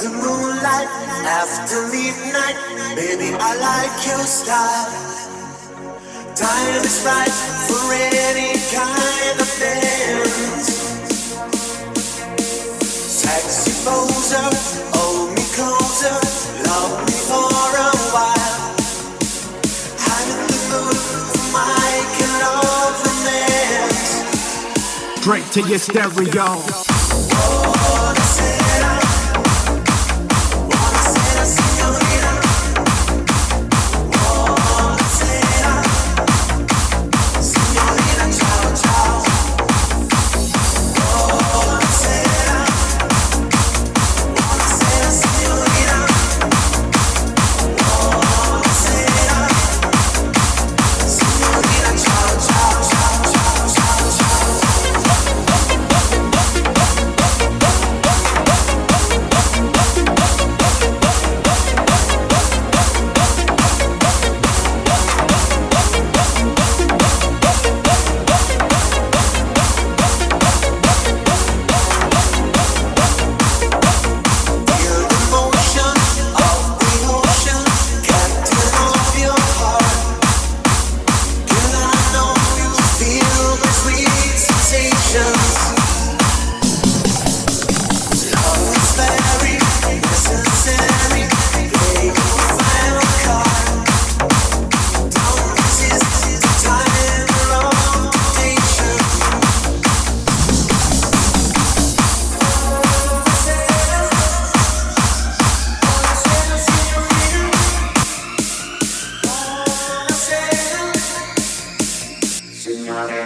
the moonlight, after midnight, baby, I like your style. Time is right for any kind of dance. Sexy poser, hold me closer, love me for a while. I'm in the mood for my kind of. Straight to your stereo.